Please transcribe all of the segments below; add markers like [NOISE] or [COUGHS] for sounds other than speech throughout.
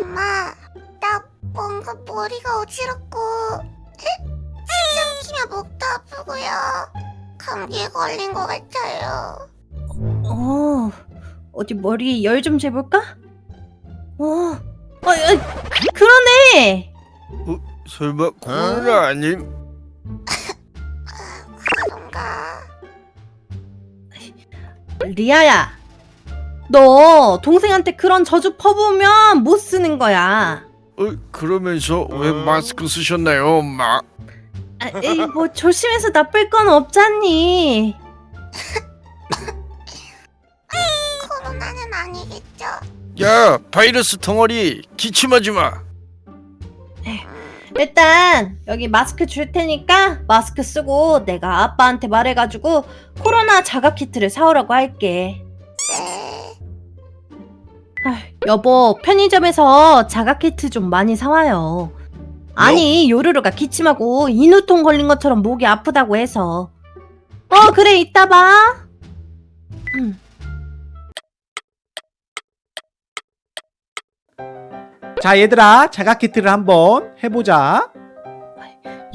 엄마, 나 뭔가 머리가 어지럽고 숨 키면 목도 아프고요. 감기에 걸린 것 같아요. 어, 어디 머리 열좀 재볼까? 어, 어, 어 그, 그러네. 설마 코로나 아님? 그런가? 리아야, 너 동생한테 그런 저주 퍼부으면 못 쓰는 거야. 어, 그러면서 왜 마스크 쓰셨나요, 엄마? 아, 에이, 뭐 조심해서 나쁠 건 없잖니. 코로나는 아니겠죠? 야, 바이러스 덩어리 기침하지 마. 일단 여기 마스크 줄 테니까 마스크 쓰고 내가 아빠한테 말해가지고 코로나 자가 키트를 사오라고 할게. 네. 아, 여보 편의점에서 자가 키트 좀 많이 사와요. 아니 요루루가 기침하고 인후통 걸린 것처럼 목이 아프다고 해서. 어 그래 이따 봐. 음. 자 얘들아 자가 키트를 한번 해보자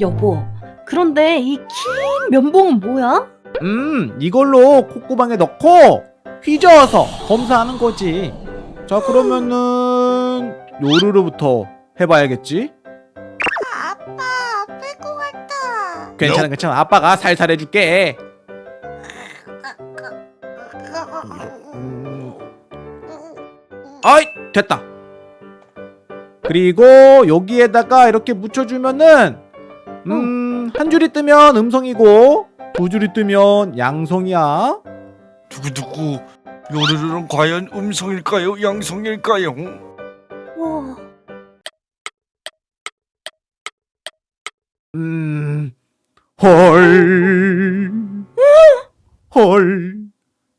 여보 그런데 이 긴 면봉은 뭐야? 음 이걸로 콧구멍에 넣고 휘저어서 검사하는 거지 자 그러면은 요루루부터 해봐야겠지? 아빠 아플 것 같아. 괜찮아 괜찮아. 아빠가 살살 해줄게. 음, 아이 됐다. 그리고 여기에다가 이렇게 묻혀주면은 음, 한 줄이 뜨면 음성이고 두 줄이 뜨면 양성이야. 두구두구. 요르르는 과연 음성일까요, 양성일까요? 와, 음, 헐, 헐,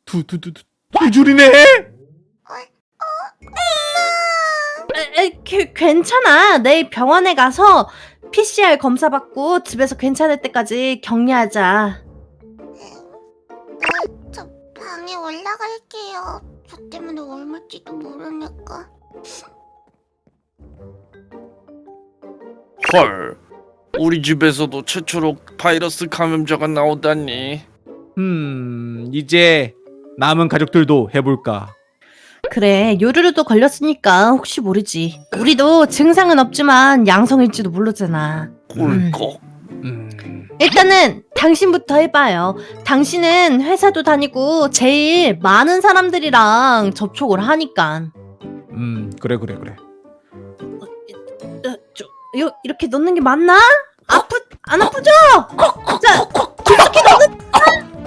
두, 두, 두, 두, 두 줄이네? 에, 에, 그, 괜찮아. 내일 병원에 가서 PCR 검사 받고 집에서 괜찮을 때까지 격리하자. 올라갈게요. 저 때문에 옮을지도 모르니까. 헐. 우리 집에서도 최초로 바이러스 감염자가 나오다니. 음, 이제 남은 가족들도 해볼까? 그래, 요루루도 걸렸으니까 혹시 모르지. 우리도 증상은 없지만 양성일지도 모르잖아. 꿀꺽. 음, 일단은 당신부터 해봐요. 당신은 회사도 다니고 제일 많은 사람들이랑 접촉을 하니까. 음, 그래, 그래, 그래. 어, 저, 요, 이렇게 넣는 게 맞나? 아프, 안 아프죠? 자,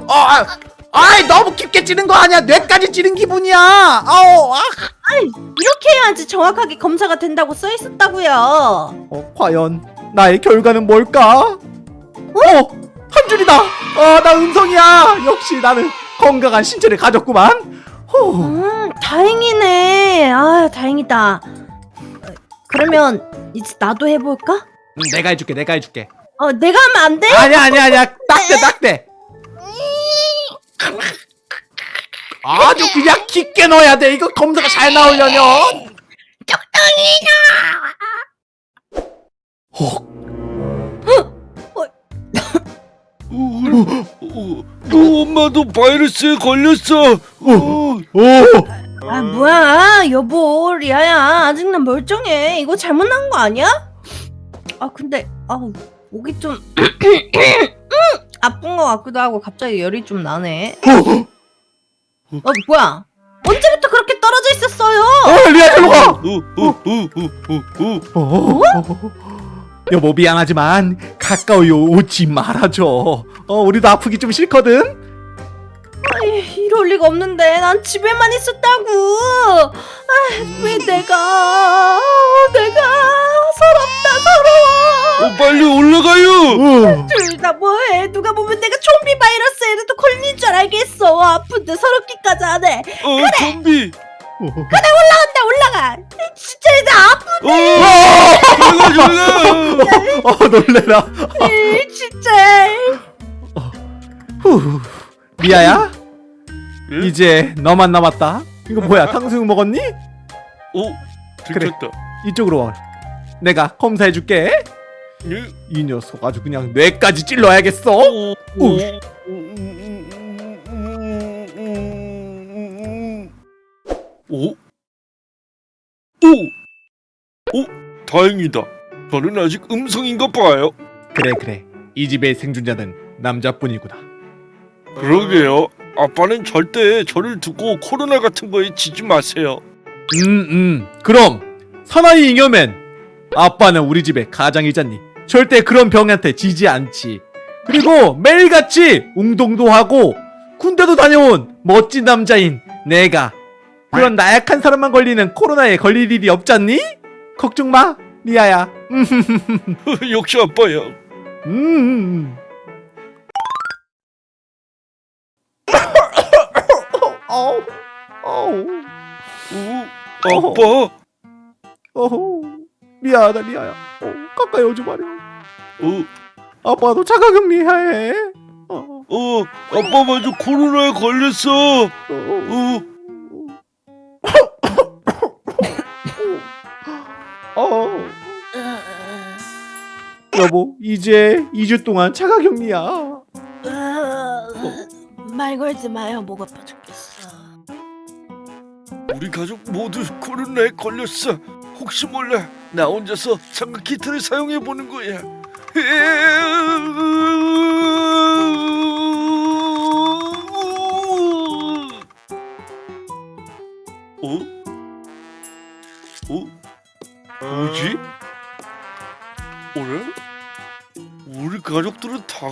어, 아, 아이, 너무 깊게 찌른 거 아니야? 뇌까지 찌른 기분이야. 아우, 아. 이렇게 해야지 정확하게 검사가 된다고 써 있었다고요. 어, 과연 나의 결과는 뭘까? 어, 한 줄이다. 어, 나 음성이야. 역시 나는 건강한 신체를 가졌구만. 후. 음, 다행이네. 아, 다행이다. 어, 그러면 이제 나도 해볼까? 음, 내가 해줄게, 내가 해줄게. 어, 내가 하면 안 돼? 아니야, 아니야, 아니야. 딱대, 딱대. 아주 그냥 깊게 넣어야 돼. 이거 검사가 잘 나오려면. 어, 어, 어, 엄마도 바이러스에 걸렸어. 어. 오, 아, 뭐야. 여보, 리아야. 아직 난 멀쩡해. 이거 잘못 난 거 아니야? 아, 근데, 아 목이 좀, 아픈 거 같기도 하고 갑자기 열이 좀 나네. 어, 뭐야. 언제부터 그렇게 떨어져 있었어요? 어, 리아, 일로 가. 어, 어, 어, 어, 어, 어. 어? 여보 미안하지만 가까이 오지 말아줘. 어, 우리도 아프기 좀 싫거든. 아이, 이럴 리가 없는데. 난 집에만 있었다고. 아, 왜 내가, 내가 서럽다, 서러워. 어, 빨리 올라가요. 어. 둘다 뭐해? 누가 보면 내가 좀비 바이러스에도 걸린 줄 알겠어. 아픈데 서럽기까지 하네. 어, 좀비. 올라간다, 올라가. 진짜 나 아프. 올라가, 올라가. 어, 놀래라. 이 진짜. 후. 리아야, 예? 이제 너만 남았다. 이거 뭐야? 탕수육 먹었니? 어, 들켰다. 이쪽으로 와. 내가 검사해줄게. 예? 이 녀석 아주 그냥 뇌까지 찔러야겠어. 오, 오. 오? 오? 다행이다. 저는 아직 음성인가 봐요. 그래 그래. 이 집의 생존자는 남자뿐이구나. 그러게요. 아빠는 절대 저를 두고 코로나 같은 거에 지지 마세요. 음, 음. 그럼 사나이 잉여맨. 아빠는 우리 집의 가장이잖니. 절대 그런 병한테 지지 않지. 그리고 매일같이 운동도 하고 군대도 다녀온 멋진 남자인 내가 그런 나약한 사람만 걸리는 코로나에 걸릴 일이 없잖니? 걱정 마, 리아야. [LAUGHS] 음, 역시 아빠야. 음. 오, 아빠. 어허 미안하다 리아야 어, 가까이 오지 마려 어, 아빠도 자가격리해 어, 어, 아빠 먼저 코로나에 걸렸어. 어, 어, 여보 이제 2주 동안 자가격리야 말 걸지 마요. 목 아파 죽겠어. 우리 가족 모두 코로나에 걸렸어. 혹시 몰라 나 혼자서 장갑 키트를 사용해 보는 거야.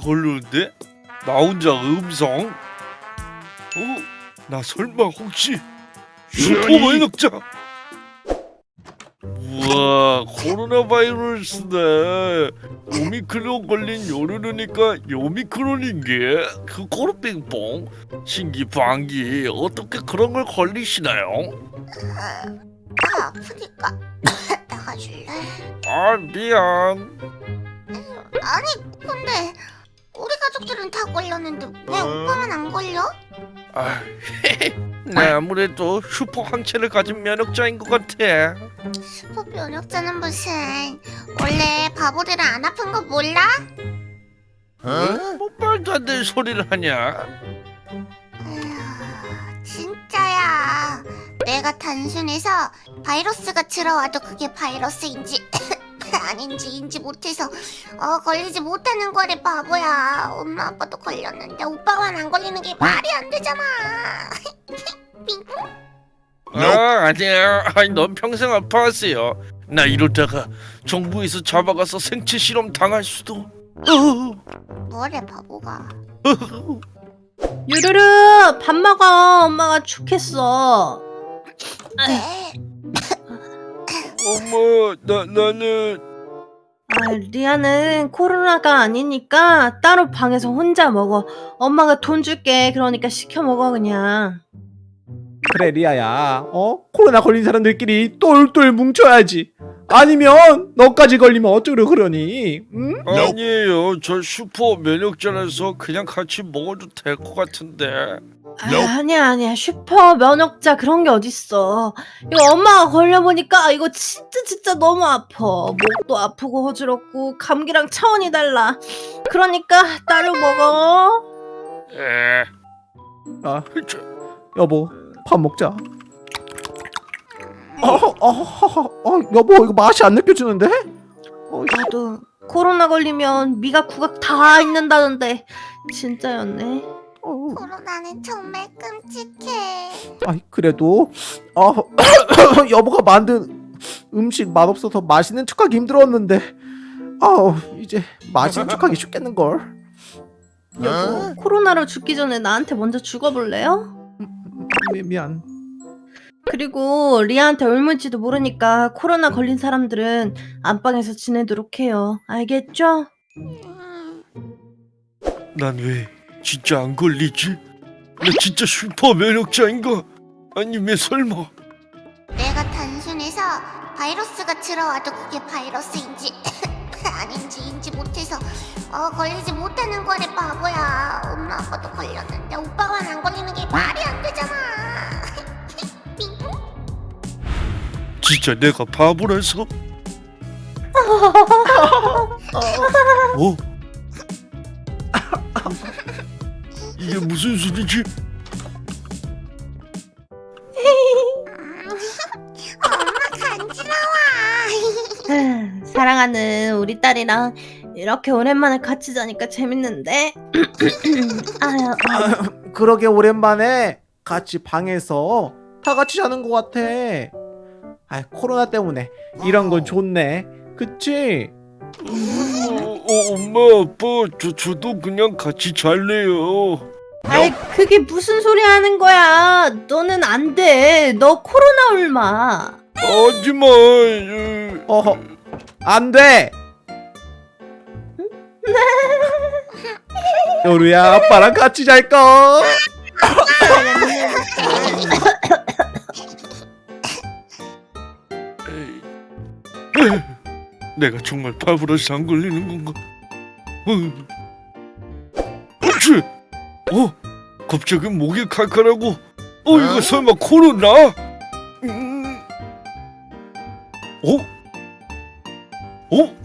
걸렸는데 나 혼자 음성? 어? 나 설마 혹시 슈퍼마이너자 우와 코로나 바이러스네 오미크론 걸린 요르르니까 요미크론인 게 그 코르빙뽕 신기 방기 어떻게 그런 걸 걸리시나요? 아, 아프니까 [COUGHS] 나가줄래? 아 미안 아니 근데 우리 가족들은 다 걸렸는데 왜 오빠만 안 걸려? 아, [LAUGHS] 나 아무래도 슈퍼 항체를 가진 면역자인 것 같아 슈퍼 면역자는 무슨 원래 바보들은 안 아픈 거 몰라? 어? 뭐 말도 안 되는 소리를 하냐 에휴, 진짜야. 내가 단순해서 바이러스가 들어와도 그게 바이러스인지 [LAUGHS] 아닌지 인지 못해서 어 걸리지 못하는 거래 바보야. 엄마 아빠도 걸렸는데 오빠만 안 걸리는 게 말이 안 되잖아. [LAUGHS] 빙. 아 아니야 아니 넌 평생 아파하세요 나 이러다가 정부에서 잡아가서 생체 실험 당할 수도 뭐래 바보가. 유르르 밥 먹어. 엄마가 죽겠어. 네. 엄마 나 나는 아, 리아는 코로나가 아니니까 따로 방에서 혼자 먹어. 엄마가 돈 줄게. 그러니까 시켜 먹어 그냥. 그래 리아야 어? 코로나 걸린 사람들끼리 똘똘 뭉쳐야지 아니면 너까지 걸리면 어쩌려 그러니 응? 아니에요 저 슈퍼 면역자라서 그냥 같이 먹어도 될 것 같은데 아, 아니야 아니야. 슈퍼 면역자 그런 게 어딨어. 이거 엄마가 걸려보니까 이거 진짜 진짜 너무 아파. 목도 아프고 어지럽고 감기랑 차원이 달라. 그러니까 따로 먹어. 에. 아 저, 여보 밥 먹자. 어, 어, 어, 어, 여보 이거 맛이 안 느껴지는데? 어, 씨. 나도 코로나 걸리면 미각 구각 다 있는다던데. 진짜였네. 어. 코로나는 정말 끔찍해. 아이 그래도 어, [COUGHS] 여보가 만든 음식 맛없어서 맛있는 척하기 힘들었는데 아 이제 맛있는 척하기 쉽겠는 걸 여보 코로나로 죽기 전에 나한테 먼저 죽어볼래요? 미, 미안 그리고 리아한테 옮을지도 모르니까 코로나 걸린 사람들은 안방에서 지내도록 해요 알겠죠? 음, 난왜 진짜 안 걸리지? 나 진짜 슈퍼 면역자인가? 아니면 설마 내가 단순해서 바이러스가 들어와도 그게 바이러스인지 [LAUGHS] 아닌지 인지 못해서 어 걸리지 못하는 거래 바보야. 엄마 아빠도 걸렸는데 오빠만 안 걸리는 게 말이 안 되잖아. [LAUGHS] 빙. 진짜 내가 바보라서? [LAUGHS] 어? 무슨 소리지? 엄마 간지러워. 사랑하는 우리 딸이랑 이렇게 오랜만에 같이 자니까 재밌는데. [LAUGHS] 아유, 아, 그러게 오랜만에 같이 방에서 다 같이 자는 것 같아. 아, 코로나 때문에 이런 건 좋네. 그치? 어, 어, 엄마 아빠 저 저도 그냥 같이 잘래요. 아이 그게 무슨 소리 하는 거야? 너는 안 돼. 너 코로나 울마. 하지만 어, 어허, 안 돼. 요루야, 아빠랑 같이 잘까? 내가 정말 바보라서 안 걸리는 건가? 어. 그렇지. 어? 갑자기 목이 칼칼하고. 어 이거 설마 코로나? 음. 어? 어?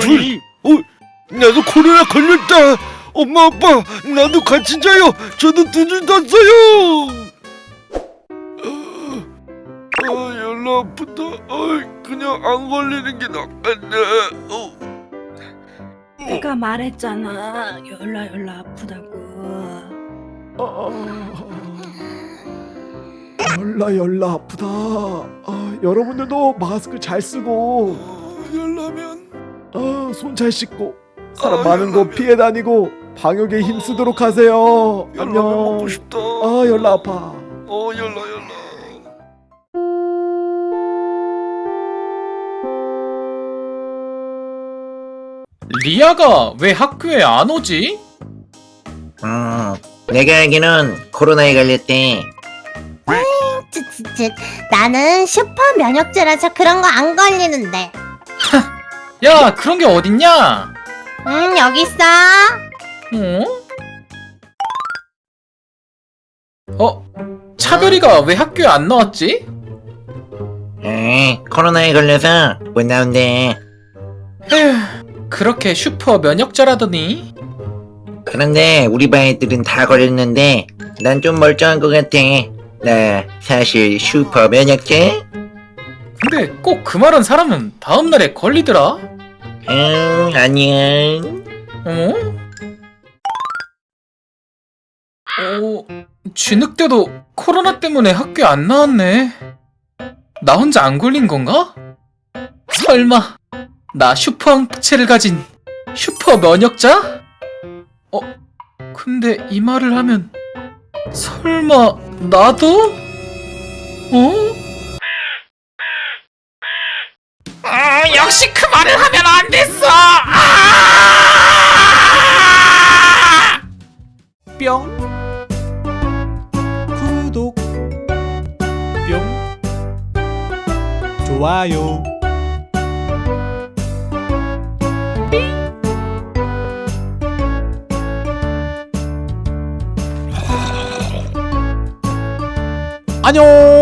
둘, 어? 나도 코로나 걸렸다. 엄마 아빠 나도 같이 자요. 저도 두줄 땄어요. 아, 열나 아프다. 아, 그냥 안 걸리는 게 낫겠네. 어. 내가 말했잖아. 열라 열라 아프다고. 열나 열나 아프다. 아, 여러분들도 마스크 잘 쓰고, 어, 열나면 아, 손 잘 씻고, 사람 많은 곳 피해 다니고 방역에 힘쓰도록 하세요. 열라면 안녕. 먹고 싶다. 아, 열나 아파. 어, 열나 열나. 리아가 왜 학교에 안 오지? 음, 내가 알기는 코로나에 걸렸대. 쯔쯔쯔. 나는 슈퍼 면역제라서 그런 거 안 걸리는데. 야 그런 게 어딨냐? 응 여기 있어. 어? 어? 차별이가 왜 학교에 안 나왔지? 에, 코로나에 걸려서 못 나온대. 에휴, 그렇게 슈퍼 면역자라더니 그런데 우리 반 애들은 다 걸렸는데 난 좀 멀쩡한 것 같아. 나 사실 슈퍼 면역제? 근데 꼭 그 말한 사람은 다음날에 걸리더라? 응, 아니야. 어? 어, 진흙대도 코로나 때문에 학교에 안 나왔네. 나 혼자 안 걸린 건가? 설마, 나 슈퍼 항체를 가진 슈퍼 면역자? 어, 근데 이 말을 하면, 설마, 나도? 어? 아, 역시 그 말을 하면 안됐 안녕.